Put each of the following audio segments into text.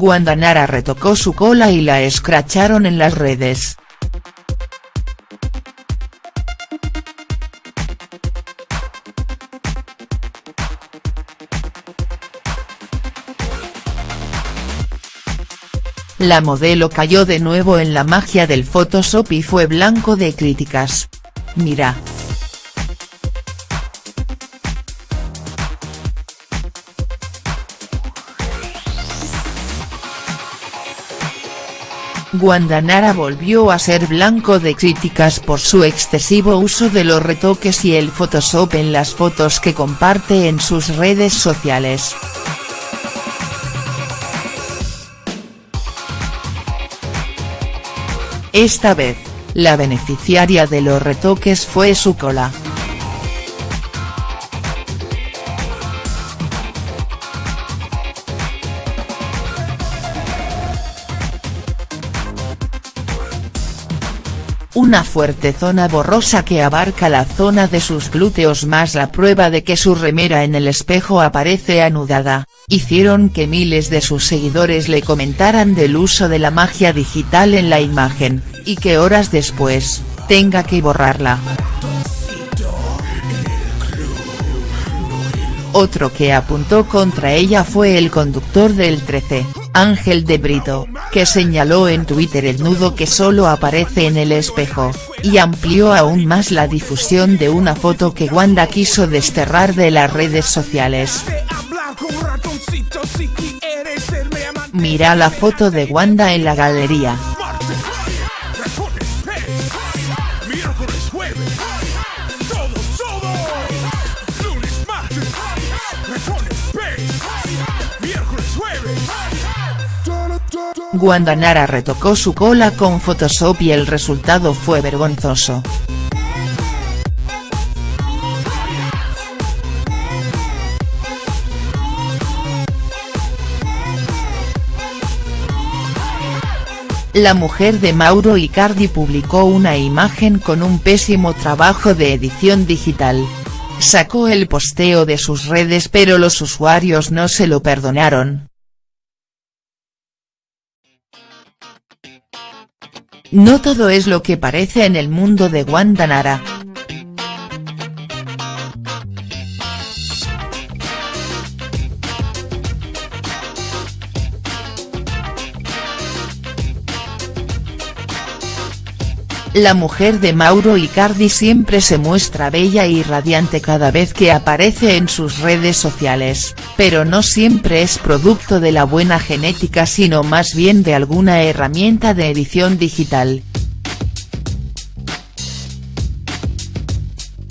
Wanda Nara retocó su cola y la escracharon en las redes. La modelo cayó de nuevo en la magia del Photoshop y fue blanco de críticas. Mira. Guandanara volvió a ser blanco de críticas por su excesivo uso de los retoques y el Photoshop en las fotos que comparte en sus redes sociales. Esta vez, la beneficiaria de los retoques fue su cola. Una fuerte zona borrosa que abarca la zona de sus glúteos más la prueba de que su remera en el espejo aparece anudada hicieron que miles de sus seguidores le comentaran del uso de la magia digital en la imagen, y que horas después, tenga que borrarla. Otro que apuntó contra ella fue el conductor del 13, Ángel de Brito, que señaló en Twitter el nudo que solo aparece en el espejo, y amplió aún más la difusión de una foto que Wanda quiso desterrar de las redes sociales. Mira la foto de Wanda en la galería. Wanda Nara retocó su cola con Photoshop y el resultado fue vergonzoso. La mujer de Mauro Icardi publicó una imagen con un pésimo trabajo de edición digital. Sacó el posteo de sus redes pero los usuarios no se lo perdonaron. No todo es lo que parece en el mundo de Wanda Nara. La mujer de Mauro Icardi siempre se muestra bella y radiante cada vez que aparece en sus redes sociales, pero no siempre es producto de la buena genética sino más bien de alguna herramienta de edición digital.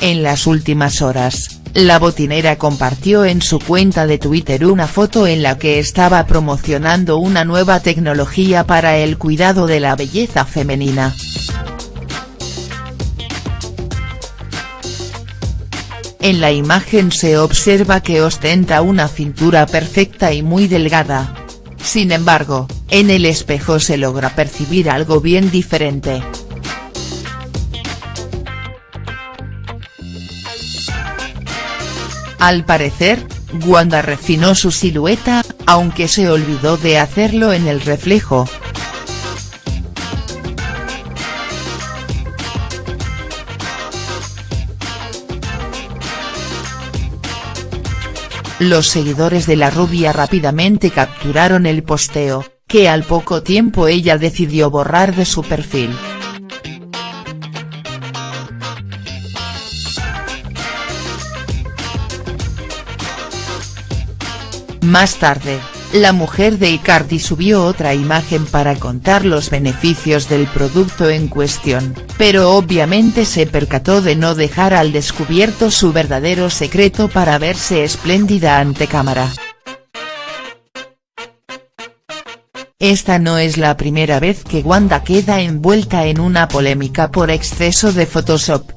En las últimas horas, la botinera compartió en su cuenta de Twitter una foto en la que estaba promocionando una nueva tecnología para el cuidado de la belleza femenina. En la imagen se observa que ostenta una cintura perfecta y muy delgada. Sin embargo, en el espejo se logra percibir algo bien diferente. Al parecer, Wanda refinó su silueta, aunque se olvidó de hacerlo en el reflejo, Los seguidores de la rubia rápidamente capturaron el posteo, que al poco tiempo ella decidió borrar de su perfil. Más tarde, la mujer de Icardi subió otra imagen para contar los beneficios del producto en cuestión, pero obviamente se percató de no dejar al descubierto su verdadero secreto para verse espléndida ante cámara. Esta no es la primera vez que Wanda queda envuelta en una polémica por exceso de Photoshop.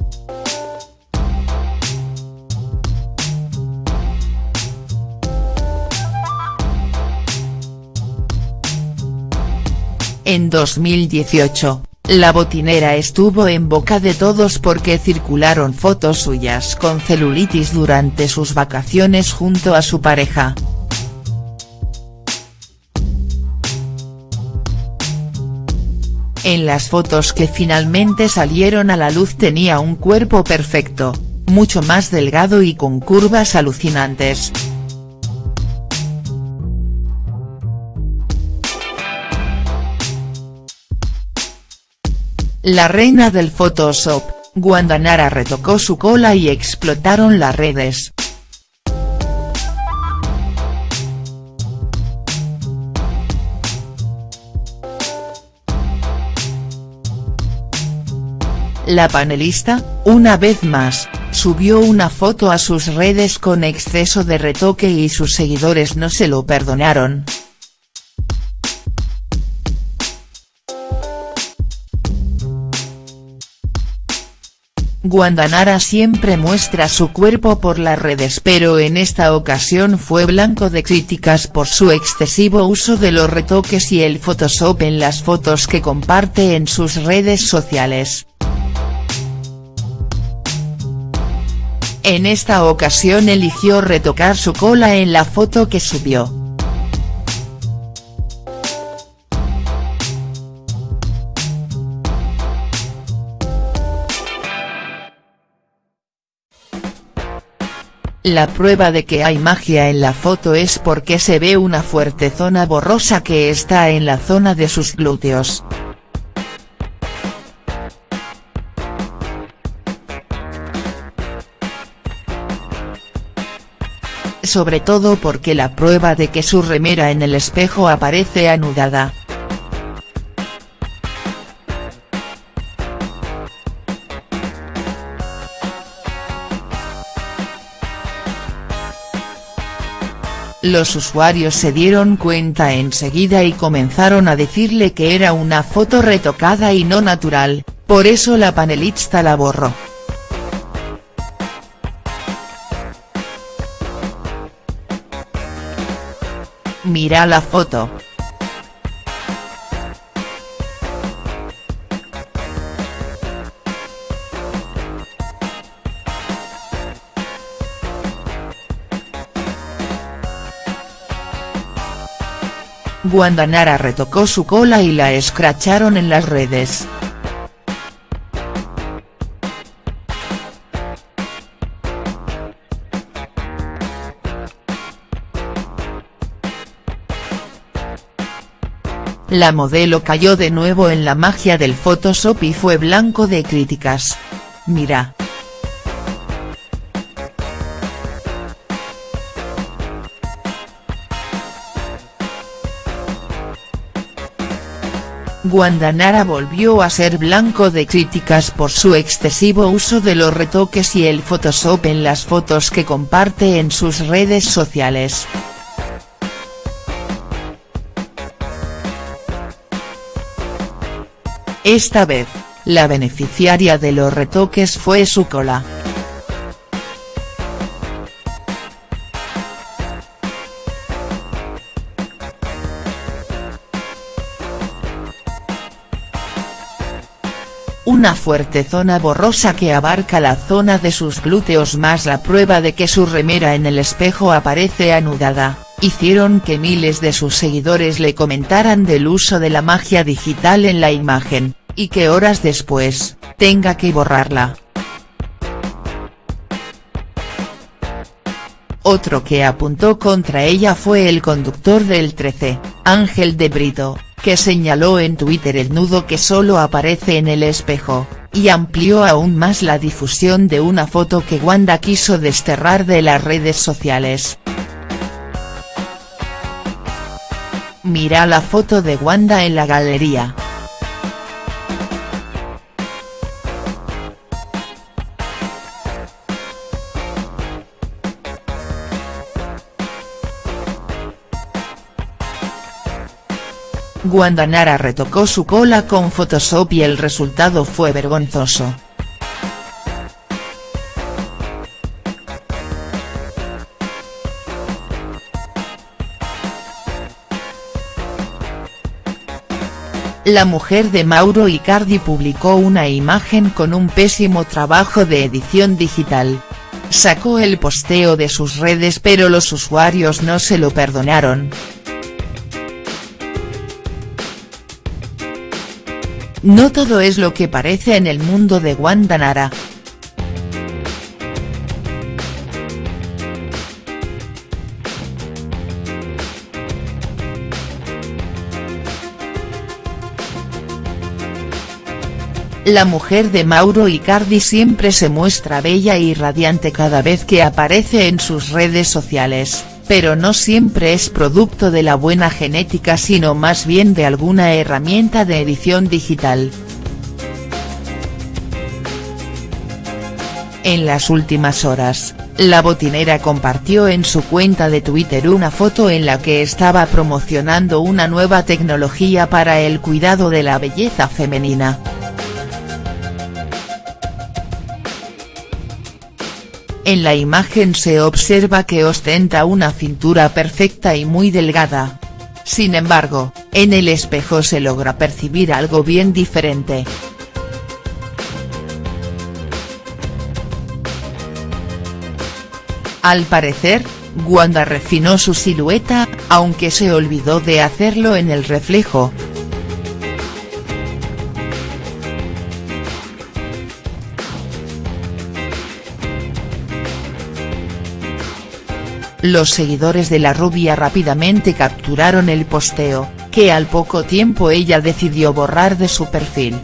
En 2018, la botinera estuvo en boca de todos porque circularon fotos suyas con celulitis durante sus vacaciones junto a su pareja. En las fotos que finalmente salieron a la luz tenía un cuerpo perfecto, mucho más delgado y con curvas alucinantes. La reina del Photoshop, Wanda Nara retocó su cola y explotaron las redes. La panelista, una vez más, subió una foto a sus redes con exceso de retoque y sus seguidores no se lo perdonaron. Guandanara siempre muestra su cuerpo por las redes pero en esta ocasión fue blanco de críticas por su excesivo uso de los retoques y el Photoshop en las fotos que comparte en sus redes sociales. En esta ocasión eligió retocar su cola en la foto que subió. La prueba de que hay magia en la foto es porque se ve una fuerte zona borrosa que está en la zona de sus glúteos. sobre todo porque la prueba de que su remera en el espejo aparece anudada. Los usuarios se dieron cuenta enseguida y comenzaron a decirle que era una foto retocada y no natural, por eso la panelista la borró. Mira la foto. Guandanara retocó su cola y la escracharon en las redes. La modelo cayó de nuevo en la magia del Photoshop y fue blanco de críticas. Mira. Guandanara volvió a ser blanco de críticas por su excesivo uso de los retoques y el Photoshop en las fotos que comparte en sus redes sociales. Esta vez, la beneficiaria de los retoques fue su cola. Una fuerte zona borrosa que abarca la zona de sus glúteos más la prueba de que su remera en el espejo aparece anudada hicieron que miles de sus seguidores le comentaran del uso de la magia digital en la imagen, y que horas después, tenga que borrarla. Otro que apuntó contra ella fue el conductor del 13, Ángel de Brito, que señaló en Twitter el nudo que solo aparece en el espejo, y amplió aún más la difusión de una foto que Wanda quiso desterrar de las redes sociales. Mira la foto de Wanda en la galería. Guandanara retocó su cola con Photoshop y el resultado fue vergonzoso. La mujer de Mauro Icardi publicó una imagen con un pésimo trabajo de edición digital. Sacó el posteo de sus redes pero los usuarios no se lo perdonaron. No todo es lo que parece en el mundo de Wanda Nara. La mujer de Mauro Icardi siempre se muestra bella y radiante cada vez que aparece en sus redes sociales, pero no siempre es producto de la buena genética sino más bien de alguna herramienta de edición digital. En las últimas horas, la botinera compartió en su cuenta de Twitter una foto en la que estaba promocionando una nueva tecnología para el cuidado de la belleza femenina. En la imagen se observa que ostenta una cintura perfecta y muy delgada. Sin embargo, en el espejo se logra percibir algo bien diferente. Al parecer, Wanda refinó su silueta, aunque se olvidó de hacerlo en el reflejo. Los seguidores de la rubia rápidamente capturaron el posteo, que al poco tiempo ella decidió borrar de su perfil.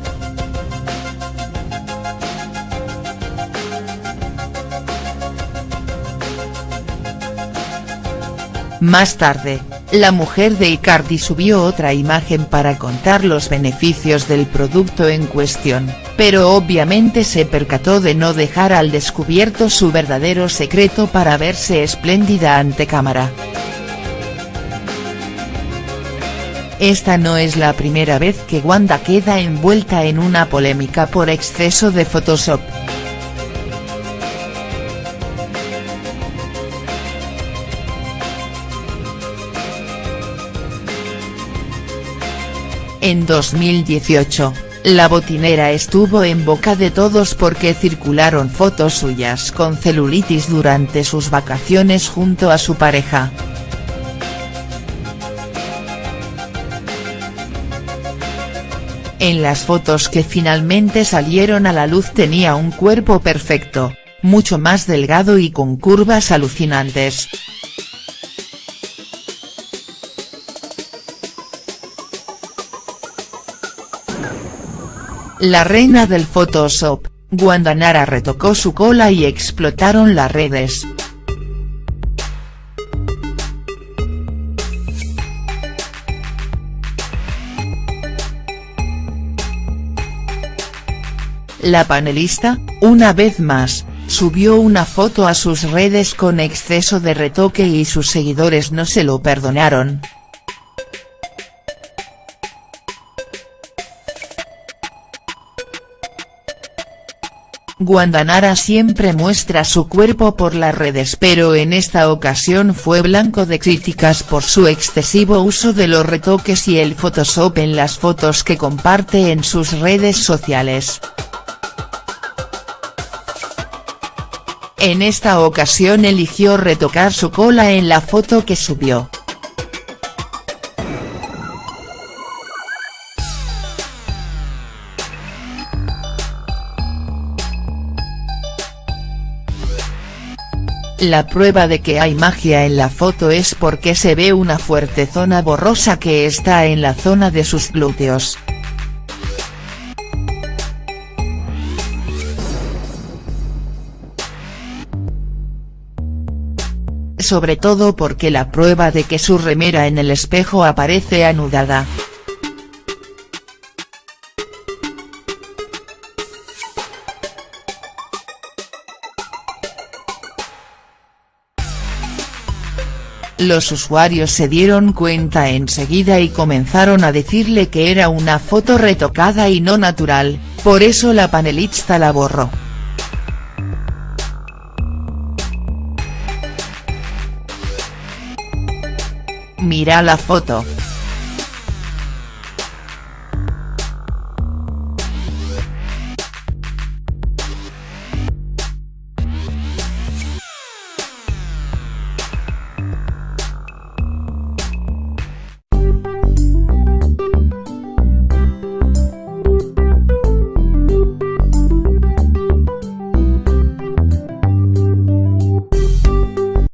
Más tarde, la mujer de Icardi subió otra imagen para contar los beneficios del producto en cuestión, pero obviamente se percató de no dejar al descubierto su verdadero secreto para verse espléndida ante cámara. Esta no es la primera vez que Wanda queda envuelta en una polémica por exceso de Photoshop. En 2018, la botinera estuvo en boca de todos porque circularon fotos suyas con celulitis durante sus vacaciones junto a su pareja. En las fotos que finalmente salieron a la luz tenía un cuerpo perfecto, mucho más delgado y con curvas alucinantes. La reina del Photoshop, Wanda Nara retocó su cola y explotaron las redes. La panelista, una vez más, subió una foto a sus redes con exceso de retoque y sus seguidores no se lo perdonaron. Guandanara siempre muestra su cuerpo por las redes pero en esta ocasión fue blanco de críticas por su excesivo uso de los retoques y el Photoshop en las fotos que comparte en sus redes sociales. En esta ocasión eligió retocar su cola en la foto que subió. La prueba de que hay magia en la foto es porque se ve una fuerte zona borrosa que está en la zona de sus glúteos. Sobre todo porque la prueba de que su remera en el espejo aparece anudada. Los usuarios se dieron cuenta enseguida y comenzaron a decirle que era una foto retocada y no natural, por eso la panelista la borró. Mira la foto.